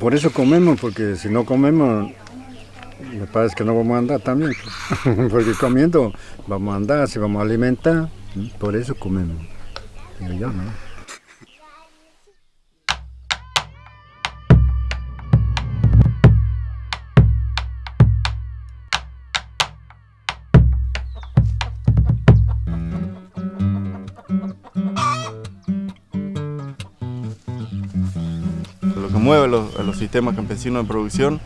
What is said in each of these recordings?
por eso comemos, porque si no comemos, me parece que no vamos a andar también. porque comiendo vamos a andar, si vamos a alimentar, por eso comemos. yo, ¿no? Mueve los, sistemas campesinos de producción,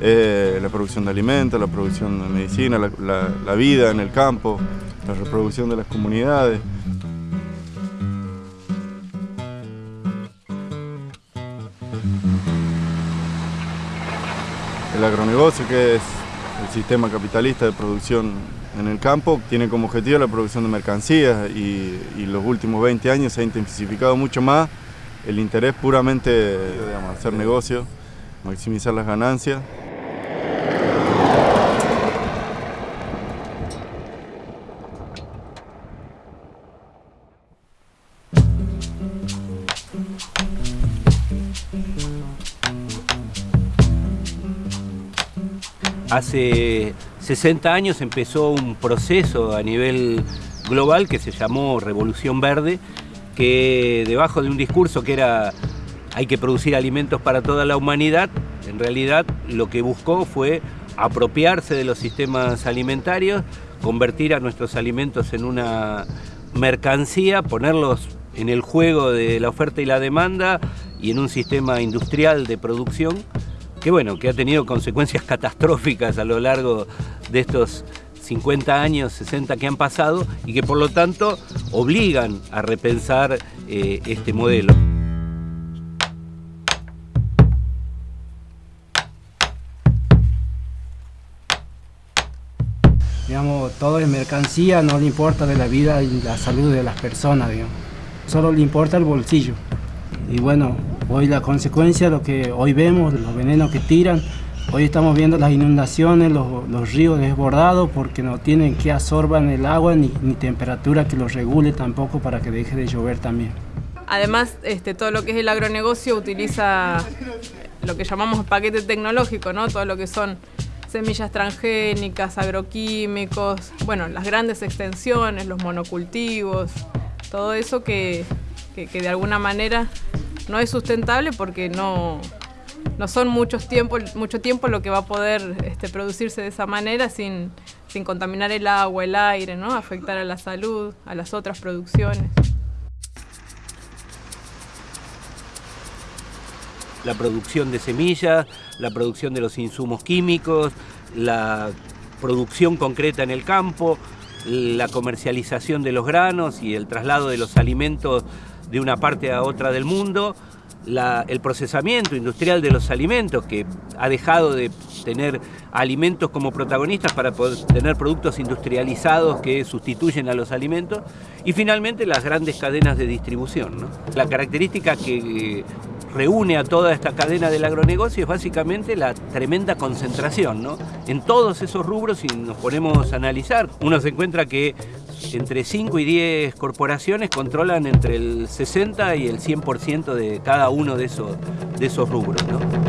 eh, la producción de alimentos, la producción de medicina, la, vida en el campo, la reproducción de las comunidades. El agronegocio, que es el sistema capitalista de producción en el campo, tiene como objetivo la producción de mercancías y, y los últimos 20 años se ha intensificado mucho más el interés puramente de hacer negocio, maximizar las ganancias. Hace 60 años empezó un proceso a nivel global que se llamó Revolución Verde, que debajo de un discurso que era hay que producir alimentos para toda la humanidad, en realidad lo que buscó fue apropiarse de los sistemas alimentarios, convertir a nuestros alimentos en una mercancía, ponerlos en el juego de la oferta y la demanda y en un sistema industrial de producción que bueno, que ha tenido consecuencias catastróficas a lo largo de estos 50 años, 60 que han pasado y que por lo tanto obligan a repensar eh, este modelo. Digamos, todo es mercancía, no le importa de la vida y la salud de las personas, solo le importa el bolsillo. Y bueno, hoy la consecuencia, lo que hoy vemos, los venenos que tiran, Hoy estamos viendo las inundaciones, los, ríos desbordados porque no tienen que absorban el agua ni, temperatura que los regule tampoco para que deje de llover también. Además, este, todo lo que es el agronegocio utiliza lo que llamamos paquete tecnológico, ¿no? todo lo que son semillas transgénicas, agroquímicos, bueno, las grandes extensiones, los monocultivos, todo eso que, que de alguna manera no es sustentable porque no, no son muchos tiempo, mucho tiempo lo que va a poder este, producirse de esa manera sin, sin contaminar el agua, el aire, ¿no? afectar a la salud, a las otras producciones. La producción de semillas, la producción de los insumos químicos, la producción concreta en el campo, la comercialización de los granos y el traslado de los alimentos de una parte a otra del mundo, el procesamiento industrial de los alimentos, que ha dejado de tener alimentos como protagonistas para poder tener productos industrializados que sustituyen a los alimentos, y finalmente las grandes cadenas de distribución. La característica que reúne a toda esta cadena del agronegocio es básicamente la tremenda concentración. En todos esos rubros, si nos ponemos a analizar, uno se encuentra que entre 5 y 10 corporaciones controlan entre el 60 y el 100% de cada uno de esos, de esos rubros. ¿no?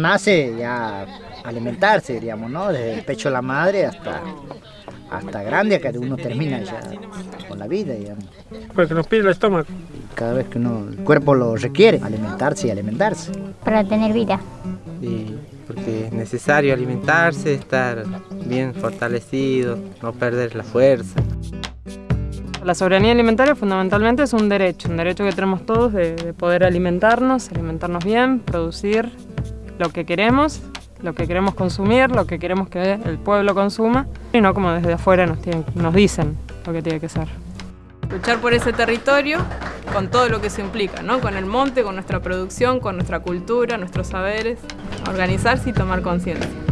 Nace ya alimentarse, diríamos, ¿no? Desde el pecho de la madre hasta hasta grande que uno termina ya con la vida, digamos. Porque nos pide el estómago. Cada vez que uno, el cuerpo lo requiere, alimentarse y alimentarse. Para tener vida. Y porque es necesario alimentarse, estar bien fortalecido, no perder la fuerza. La soberanía alimentaria fundamentalmente es un derecho, un derecho que tenemos todos de, de poder alimentarnos, alimentarnos bien, producir lo que queremos lo que queremos consumir, lo que queremos que el pueblo consuma, y no como desde afuera nos, dicen lo que tiene que ser. Luchar por ese territorio con todo lo que se implica, ¿no? con el monte, con nuestra producción, con nuestra cultura, nuestros saberes, organizarse y tomar conciencia.